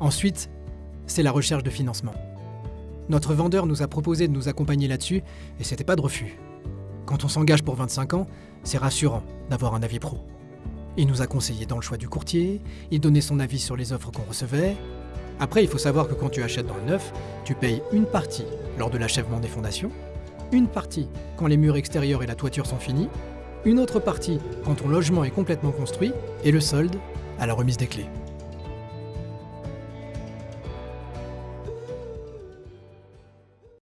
Ensuite, c'est la recherche de financement. Notre vendeur nous a proposé de nous accompagner là-dessus et c'était pas de refus. Quand on s'engage pour 25 ans, c'est rassurant d'avoir un avis pro. Il nous a conseillé dans le choix du courtier, il donnait son avis sur les offres qu'on recevait. Après, il faut savoir que quand tu achètes dans le neuf, tu payes une partie lors de l'achèvement des fondations, une partie quand les murs extérieurs et la toiture sont finis, une autre partie quand ton logement est complètement construit, et le solde à la remise des clés.